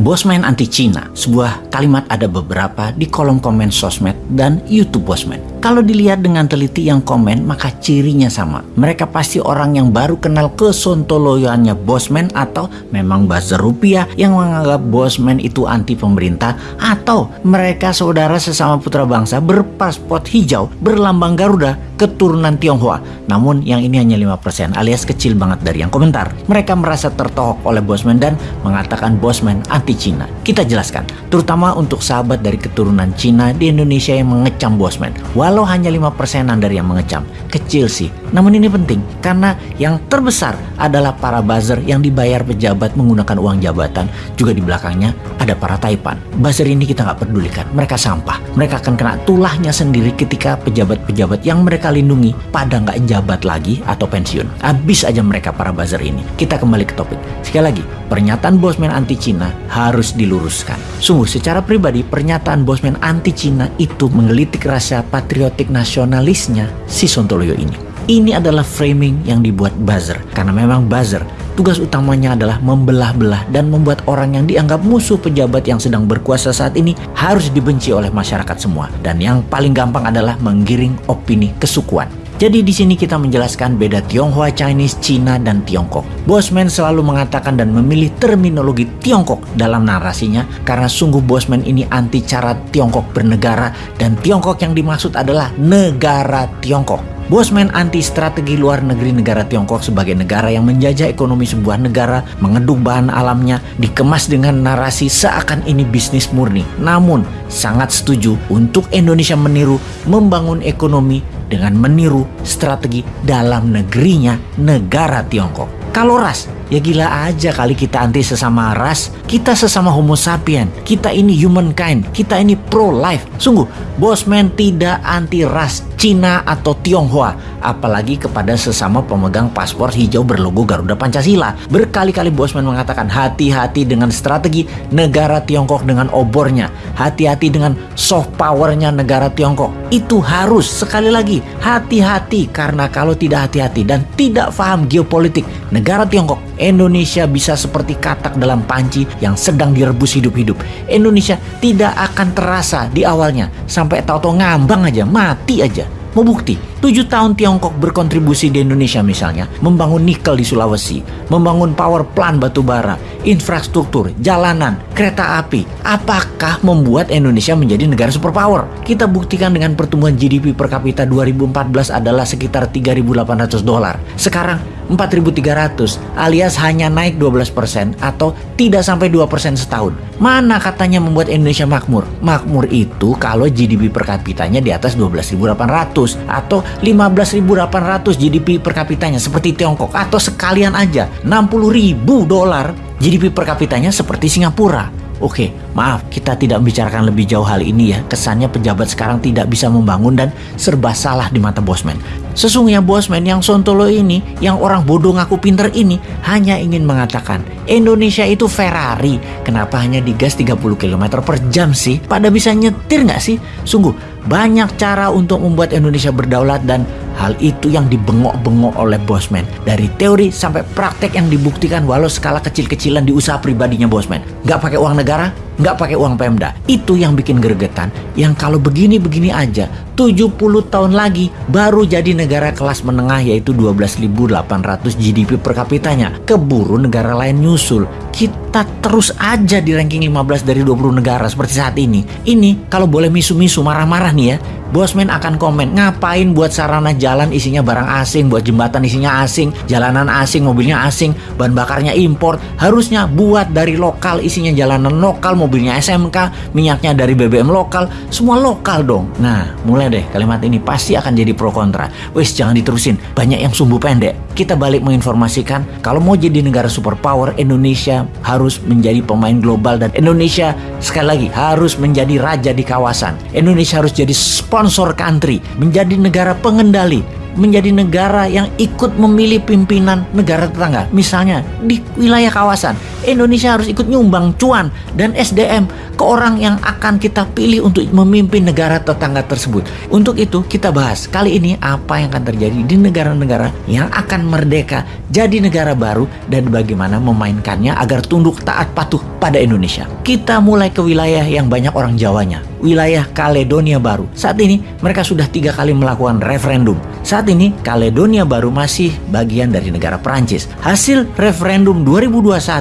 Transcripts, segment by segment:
Bosman anti Cina, sebuah kalimat ada beberapa di kolom komen sosmed dan YouTube Bosman. Kalau dilihat dengan teliti yang komen, maka cirinya sama. Mereka pasti orang yang baru kenal kesontoloyoannya Bosman atau memang buzzer rupiah yang menganggap Bosman itu anti pemerintah atau mereka saudara sesama putra bangsa berpasport hijau berlambang Garuda keturunan Tionghoa. Namun yang ini hanya 5% alias kecil banget dari yang komentar. Mereka merasa tertohok oleh Bosman dan mengatakan Bosman anti Cina. Kita jelaskan, terutama untuk sahabat dari keturunan Cina di Indonesia yang mengecam Bosman. Walau hanya 5 persenan dari yang mengecam, kecil sih. Namun ini penting, karena yang terbesar adalah para buzzer yang dibayar pejabat menggunakan uang jabatan. Juga di belakangnya ada para taipan. Buzzer ini kita nggak pedulikan, mereka sampah. Mereka akan kena tulahnya sendiri ketika pejabat-pejabat yang mereka lindungi pada nggak jabat lagi atau pensiun. Habis aja mereka para buzzer ini. Kita kembali ke topik. Sekali lagi, pernyataan Bosman anti Cina harus diluruskan. Sungguh secara pribadi pernyataan Bosman anti Cina itu menggelitik rasa patriotik nasionalisnya si Sontoloyo ini. Ini adalah framing yang dibuat buzzer karena memang buzzer tugas utamanya adalah membelah-belah dan membuat orang yang dianggap musuh pejabat yang sedang berkuasa saat ini harus dibenci oleh masyarakat semua dan yang paling gampang adalah menggiring opini kesukuan. Jadi di sini kita menjelaskan beda Tionghoa Chinese, Cina, dan Tiongkok. Bosman selalu mengatakan dan memilih terminologi Tiongkok dalam narasinya karena sungguh Bosman ini anti cara Tiongkok bernegara dan Tiongkok yang dimaksud adalah negara Tiongkok. Bosman anti strategi luar negeri negara Tiongkok sebagai negara yang menjajah ekonomi sebuah negara, mengeduk bahan alamnya, dikemas dengan narasi seakan ini bisnis murni. Namun, sangat setuju untuk Indonesia meniru membangun ekonomi dengan meniru strategi dalam negerinya negara Tiongkok. Kalau ras, ya gila aja kali kita anti sesama ras. Kita sesama homo sapien. Kita ini humankind. Kita ini pro-life. Sungguh, Bosman tidak anti ras Cina atau Tionghoa. Apalagi kepada sesama pemegang paspor hijau berlogo Garuda Pancasila. Berkali-kali Bosman mengatakan hati-hati dengan strategi negara Tiongkok dengan obornya. Hati-hati dengan soft powernya negara Tiongkok. Itu harus sekali lagi hati-hati karena kalau tidak hati-hati dan tidak paham geopolitik negara Tiongkok, Indonesia bisa seperti katak dalam panci yang sedang direbus hidup-hidup. Indonesia tidak akan terasa di awalnya sampai tahu-tahu ngambang aja, mati aja. Mau bukti? 7 tahun Tiongkok berkontribusi di Indonesia misalnya, membangun nikel di Sulawesi, membangun power plant batu bara, infrastruktur, jalanan, kereta api. Apakah membuat Indonesia menjadi negara superpower? Kita buktikan dengan pertumbuhan GDP per kapita 2014 adalah sekitar 3.800 dolar. Sekarang 4.300 alias hanya naik 12% atau tidak sampai 2% setahun. Mana katanya membuat Indonesia makmur? Makmur itu kalau GDP per kapitanya di atas 12.800 atau 15.800 GDP per kapitanya seperti Tiongkok atau sekalian aja 60.000 dolar GDP per kapitanya seperti Singapura. Oke, maaf kita tidak membicarakan lebih jauh hal ini ya. Kesannya pejabat sekarang tidak bisa membangun dan serba salah di mata bosman. Sesungguhnya bosman yang sontolo ini, yang orang bodoh ngaku pinter ini, hanya ingin mengatakan Indonesia itu Ferrari. Kenapa hanya digas 30 km per jam sih? Pada bisa nyetir nggak sih? Sungguh, banyak cara untuk membuat Indonesia berdaulat dan Hal itu yang dibengok-bengok oleh Bosman. Dari teori sampai praktek yang dibuktikan walau skala kecil-kecilan di usaha pribadinya Bosman. Nggak pakai uang negara, nggak pakai uang Pemda. Itu yang bikin gregetan. Yang kalau begini-begini aja, 70 tahun lagi baru jadi negara kelas menengah yaitu 12.800 GDP per kapitanya. Keburu negara lain nyusul. Kita terus aja di ranking 15 dari 20 negara seperti saat ini. Ini kalau boleh misu-misu marah-marah nih ya. Bosman akan komen, ngapain buat sarana jalan isinya barang asing, buat jembatan isinya asing, jalanan asing, mobilnya asing, bahan bakarnya import. Harusnya buat dari lokal isinya jalanan lokal, mobilnya SMK, minyaknya dari BBM lokal, semua lokal dong. Nah, mulai deh kalimat ini pasti akan jadi pro kontra. Wes jangan diterusin, banyak yang sumbu pendek. Kita balik menginformasikan, kalau mau jadi negara superpower, Indonesia harus menjadi pemain global dan Indonesia sekali lagi harus menjadi raja di kawasan. Indonesia harus jadi sponsor country, menjadi negara pengendali menjadi negara yang ikut memilih pimpinan negara tetangga. Misalnya di wilayah kawasan, Indonesia harus ikut nyumbang cuan dan SDM ke orang yang akan kita pilih untuk memimpin negara tetangga tersebut. Untuk itu kita bahas kali ini apa yang akan terjadi di negara-negara yang akan merdeka jadi negara baru dan bagaimana memainkannya agar tunduk taat patuh pada Indonesia. Kita mulai ke wilayah yang banyak orang Jawanya, wilayah Kaledonia Baru. Saat ini mereka sudah tiga kali melakukan referendum. Saat ini Kaledonia Baru masih bagian dari negara Prancis. Hasil referendum 2021,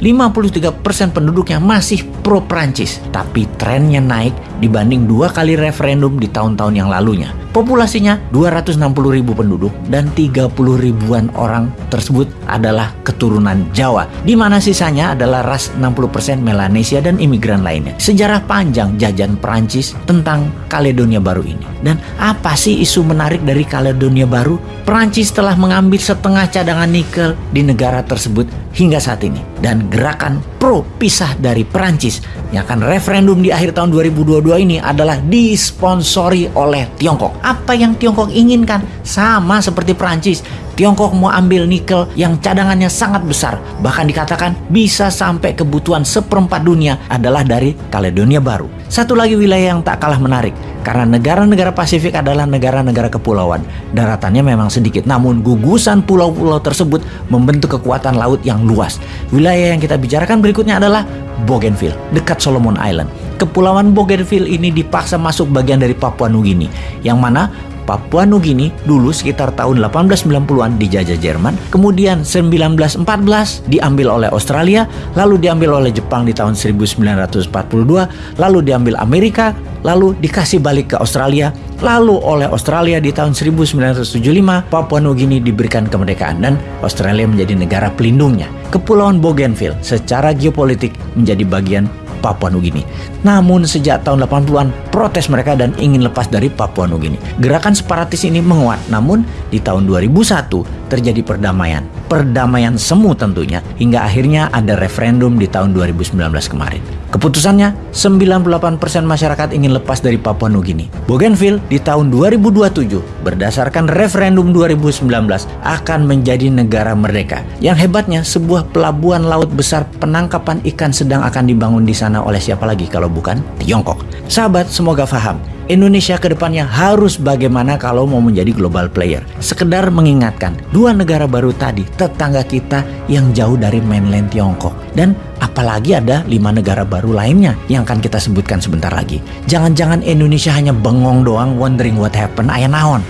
53% penduduknya masih pro Prancis, tapi trennya naik dibanding dua kali referendum di tahun-tahun yang lalunya. Populasinya 260 ribu penduduk dan 30 ribuan orang tersebut adalah keturunan Jawa, di mana sisanya adalah ras 60% Melanesia dan imigran lainnya. Sejarah panjang jajan Prancis tentang Kaledonia Baru ini. Dan apa sih isu menarik dari Kaledonia Baru? Prancis telah mengambil setengah cadangan nikel di negara tersebut hingga saat ini. Dan gerakan pro pisah dari Prancis yang akan referendum di akhir tahun 2022 ini adalah disponsori oleh Tiongkok. Apa yang Tiongkok inginkan sama seperti Prancis. Tiongkok mau ambil nikel yang cadangannya sangat besar. Bahkan dikatakan bisa sampai kebutuhan seperempat dunia adalah dari Kaledonia Baru. Satu lagi wilayah yang tak kalah menarik. Karena negara-negara Pasifik adalah negara-negara kepulauan. Daratannya memang sedikit, namun gugusan pulau-pulau tersebut membentuk kekuatan laut yang luas. Wilayah yang kita bicarakan berikutnya adalah Bougainville, dekat Solomon Island. Kepulauan Bougainville ini dipaksa masuk bagian dari Papua Nugini, yang mana Papua Nugini dulu sekitar tahun 1890-an dijajah Jerman, kemudian 1914 diambil oleh Australia, lalu diambil oleh Jepang di tahun 1942, lalu diambil Amerika, lalu dikasih balik ke Australia, lalu oleh Australia di tahun 1975 Papua Nugini diberikan kemerdekaan dan Australia menjadi negara pelindungnya. Kepulauan Bougainville secara geopolitik menjadi bagian Papua Nugini. Namun sejak tahun 80-an protes mereka dan ingin lepas dari Papua Nugini. Gerakan separatis ini menguat, namun di tahun 2001 terjadi perdamaian. Perdamaian semu tentunya, hingga akhirnya ada referendum di tahun 2019 kemarin. Keputusannya, 98% masyarakat ingin lepas dari Papua Nugini. Bougainville di tahun 2027 berdasarkan referendum 2019 akan menjadi negara merdeka. Yang hebatnya, sebuah pelabuhan laut besar penangkapan ikan sedang akan dibangun di sana oleh siapa lagi kalau bukan Tiongkok. Sahabat, semoga paham. Indonesia ke depannya harus bagaimana kalau mau menjadi global player. Sekedar mengingatkan, dua negara baru tadi tetangga kita yang jauh dari mainland Tiongkok. Dan apalagi ada lima negara baru lainnya yang akan kita sebutkan sebentar lagi. Jangan-jangan Indonesia hanya bengong doang wondering what happened ayah naon.